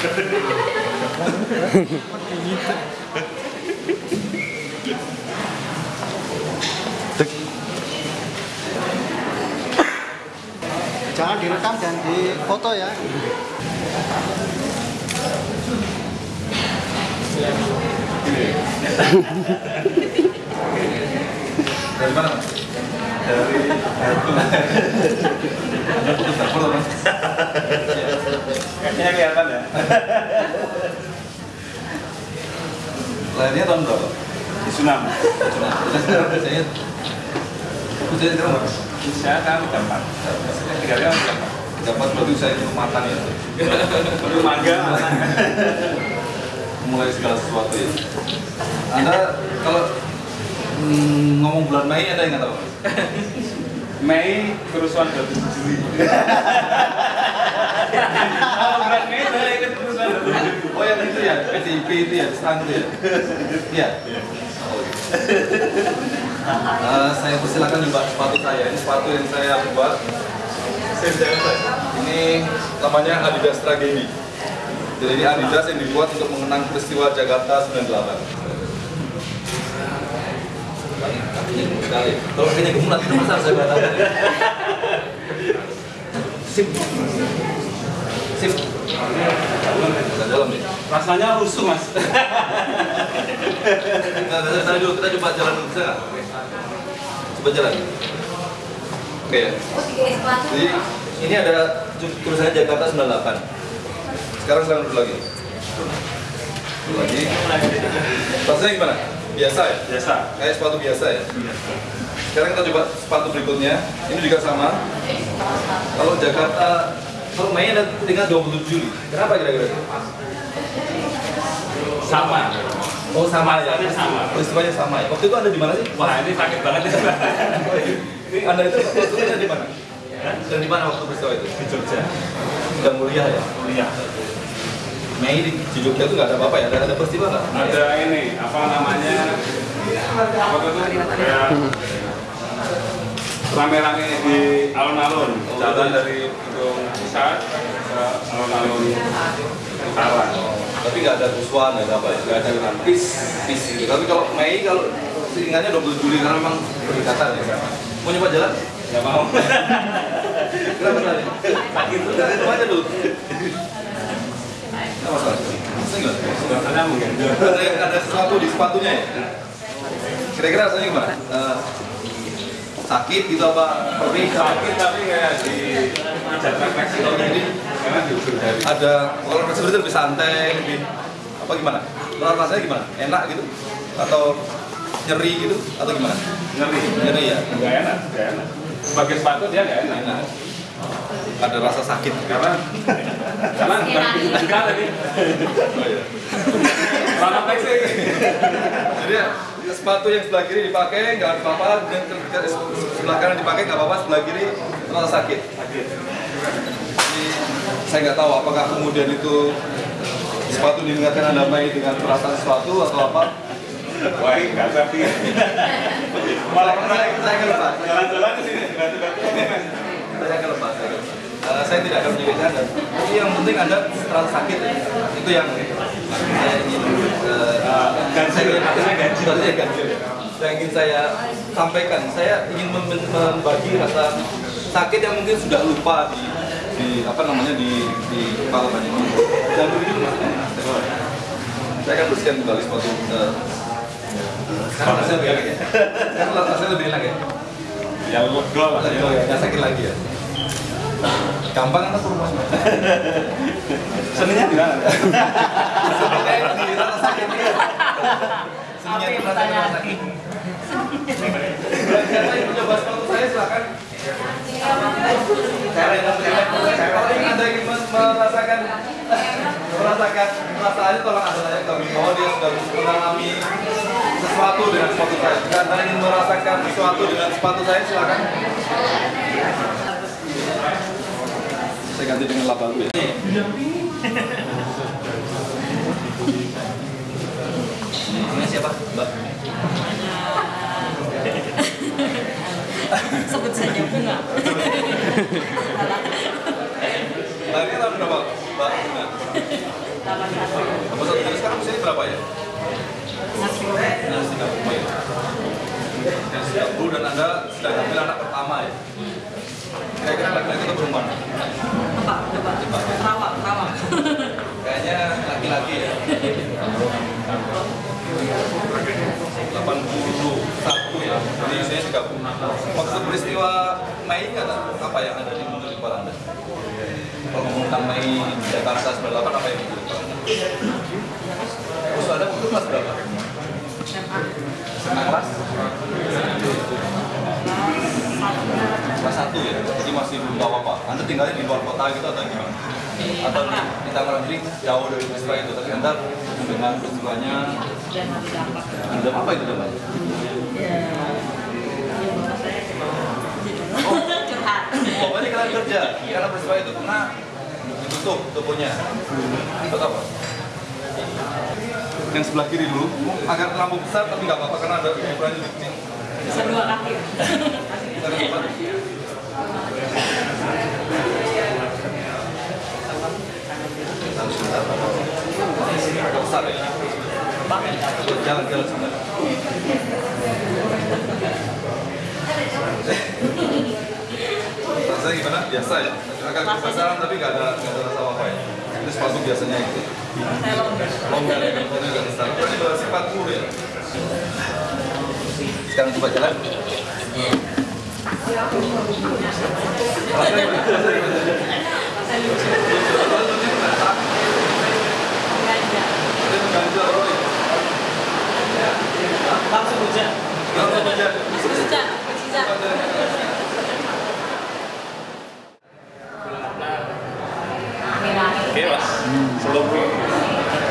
Jangan direkam dan difoto ya. Dari mana, Mas? Dari Kayaknya kelihatan ya. Lahirnya tahun berapa? Di Sunam. Sekarang berapa? Saya kan udah empat. Tiga udah empat. Dapat berarti usia itu matang ya Baru mangga. Mulai segala sesuatu ya Anda kalau mm, ngomong bulan Mei ada yang nggak tahu? Mei kerusuhan 27 Juli. Kalau bulan Mei saya ikut kerusuhan 27 Juli. Oh yang itu ya, PDIP itu ya, stand itu ya? Iya? Eh, saya persilakan coba sepatu saya, ini sepatu yang saya buat. Ini namanya Adidas Tragedi Jadi ini Adidas yang dibuat untuk mengenang peristiwa Jakarta 98 Kakinya gemuk sekali. Kalau kakinya gemuk nanti masalah saya batalkan. Sip. Sip. Dalam nih. Rasanya rusuh mas. Nah, kita, kita dulu, kita coba jalan dulu, bisa nggak? Coba jalan. Oke ya. Jadi ini ada tu- tulisannya Jakarta 98. Sekarang sekarang dulu lagi. Dulu lagi. Rasanya gimana? Biasa ya? Biasa. Kayak sepatu biasa ya? Sekarang kita coba sepatu berikutnya. Ini juga sama. Kalau Jakarta, kalau Mei ada tinggal 27 Juli. Kenapa kira-kira? Sama. Oh sama ya? Sama. Peristiwanya sama ya? Waktu itu ada di mana sih? Wah ini sakit banget ya. Anda itu waktu di mana? Dan di mana waktu peristiwa itu? Di Jogja. Sudah mulia ya? Kuliah. Mei di, di Jogja itu nggak ada apa-apa ya? Ada, ada peristiwa nggak? Ada ini apa namanya? Apa tuh? Kayak rame-rame di alun-alun. Jalan dari gedung pusat ke alun-alun utara. Tapi nggak ada nggak ada apa ya? Gak ada kan. Peace, peace gitu. Tapi kalau Mei kalau seingatnya 20 Juli karena memang berdekatan ya. Mau nyoba jalan? Gak mau. Kenapa tadi? Sakit. Itu aja dulu. Apa masalah? Nggak? Suasana mungkin. Ada, ada sesuatu di sepatunya ya? Kira-kira rasanya gimana? Eh, sakit gitu apa? Perih? Sakit tapi kayak di pijat refleksi. Oh, ada kalau seperti itu lebih santai lebih apa gimana? Menurut rasanya gimana? Enak gitu? Atau nyeri gitu? Atau gimana? Ngeri. nyeri ya? Gak enak, gak enak. Sebagai sepatu dia gak enak. enak. Ada rasa sakit. Karena karena juta tadi. oh, iya. Rana fleksi. jadi ya, sepatu yang sebelah kiri dipakai nggak apa-apa. Dan sebelah kanan dipakai nggak apa-apa. Sebelah kiri terasa sakit. Jadi saya nggak tahu apakah kemudian itu sepatu diingatkan anda Mei dengan perasaan sesuatu atau apa Wah, enggak tapi. Malah saya, saya lepas jalan-jalan ke sini saya akan lepas saya, akan lepas. Eh, saya tidak akan menyebutkan anda tapi yang penting anda terasa sakit itu yang saya ingin eh, ganjil, saya ingin- artinya ganjil. ganjil. yang ingin saya sampaikan saya ingin mem- membagi rasa sakit yang mungkin sudah lupa di di apa namanya di di kepala banyak orang. dan begitu mas saya akan bersihkan kembali sepatu eh, sekarang rasanya lebih enak ya sekarang rasanya lebih enak ya Ya lega lah. Lagi lagi, nggak sakit lagi ya. Gampang kan rumah. Seninya di mana? Kayak di rasa sakit. Seninya rasa rasa sakit. Yang mencoba sepatu saya silakan. Yang Kalau ingin anda ingin merasakan merasakan perasaannya tolong anda tanya kami bahwa dia sudah mengalami sesuatu dengan sepatu saya. Jika anda ingin merasakan sesuatu dengan sepatu saya silakan. Saya ganti dengan lap baru ya. Namanya siapa? Mbak. sebut saja bunga Mbak ini tahun berapa? Mbak. Tambah satu. Jadi sekarang usianya berapa ya? Goreng. Yang 30 ya. Yang 30 dan Anda sedang hamil anak pertama ya. Kira-kira laki-laki atau perempuan? Apa? Coba. Rawak, rawak. Kayaknya laki-laki ya. 81 ya. Jadi usianya 30. Maksud peristiwa Mei nggak apa yang ada di muncul di kepala Anda? Mei Jakarta 98 apa yang Anda? Terus Anda waktu itu kelas berapa? SMA. Kelas? Kelas 1 ya? Jadi masih belum tahu apa Anda tinggalnya di luar kota gitu atau gimana? Atau di, di Tangerang jadi jauh dari peristiwa itu Tapi Anda ada dampak. Anda apa itu dalam? Ya. Ya, bapak saya curhat. Pokoknya kalian kerja karena peristiwa itu kena ditutup tokonya. Atau apa? Yang sebelah kiri dulu, agak terlalu besar tapi nggak apa-apa karena ada ukurannya di sini. Bisa dua kaki. Agak besar ya. Jalan-jalan sebentar. Rasanya gimana? Biasa ya? Agak kebesaran tapi nggak ada nggak ada rasa apa ya. Itu sepatu biasanya gitu. Longgar ya, kalau agak besar. Ini baru sifat ya. Sekarang coba jalan. Ganja. Ini mengganjal, Roy. langsung hujan Langsung. Hujan, hujan. Akhir-akhir. Oke mas, seluruh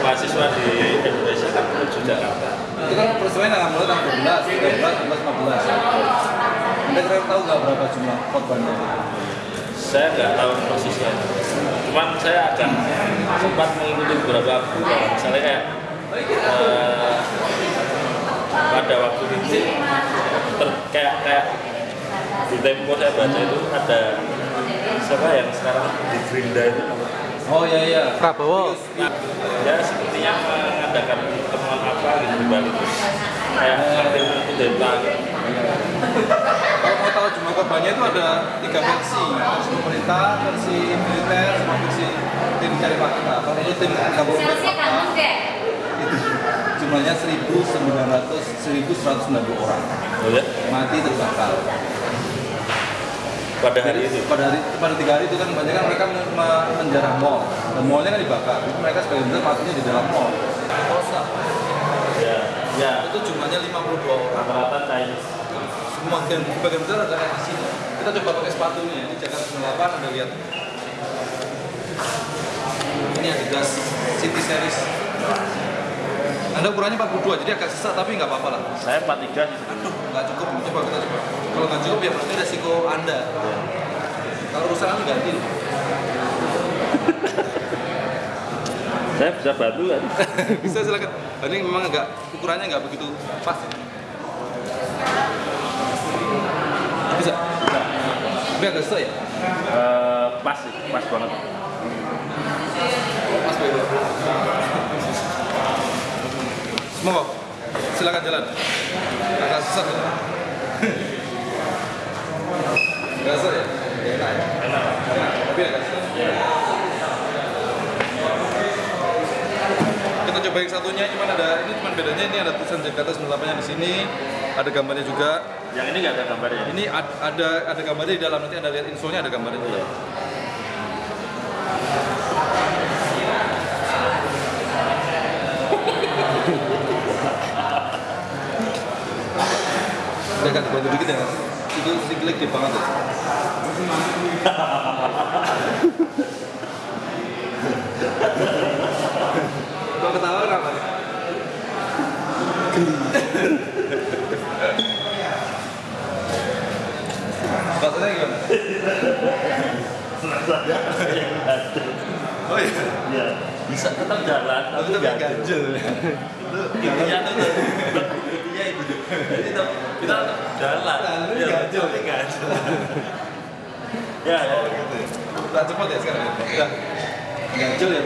mahasiswa di Indonesia kan menuju Jakarta. Itu kan tanggal mulai tanggal 12, 13, 14, 15. Anda kira tahu nggak berapa jumlah korbannya? Saya nggak tahu persisnya, cuman saya akan sempat mengikuti beberapa berita. Misalnya kayak eh, pada waktu itu ter- kayak kayak di Tempo saya baca itu ada siapa yang sekarang di Gerinda itu Oh iya iya. Prabowo. ya sepertinya mengadakan pertemuan apa gitu di Bali kayak Martin Kudeta gitu. Kalau mau tahu jumlah korbannya itu ada tiga versi, versi pemerintah, versi militer, sama versi tim cari fakta. Kalau itu tim gabungan itu jumlahnya 1.900, 1.190 orang Oh ya? mati terbakar. Pada hari itu pada hari pada tiga hari itu kan banyak kan mereka men- me- menjarah mall. Dan mallnya kan dibakar. Itu mereka sebagian besar matinya di dalam mall. Kosa ya ya. Itu jumlahnya 52 orang. Rata-rata Chinese. Semua bagian sebagian besar ada di sini. Kita coba pakai sepatunya. Ini Jakarta 98 anda lihat. Ini Adidas City Series anda ukurannya 42 jadi agak sesak tapi nggak apa-apa lah. Saya 43 sih. Aduh nggak cukup coba kita coba. Kalau nggak cukup ya berarti resiko anda. Kalau urusan anda ganti. Saya bisa bantu kan bisa silakan. Ini memang agak ukurannya nggak begitu pas. Bisa? Tapi agak susah ya? Eh, pas pas banget. Pas bego semua silakan jalan. Agak susah. Ya susah ya? Enak. Tapi agak susah kita coba yang satunya cuman ada ini cuman bedanya ini ada tulisan Jakarta 98 nya di sini ada gambarnya juga. Yang ini nggak ada gambarnya? Ini ad- ada ada gambarnya di dalam nanti anda lihat infonya ada gambarnya di dalam. Kan bantu dikit ya. Itu sikilnya gede banget. Kok ketawa kenapa? Bahasanya gimana? Oh iya. ya bisa tetap jalan tapi nggak ganjel. itu intinya tuh jadi kita tetap jalan Jalan, ya, ganjel. tapi ganjel ya ya Gitu ya. Cepet ya sekarang. Udah. Ganjel ya.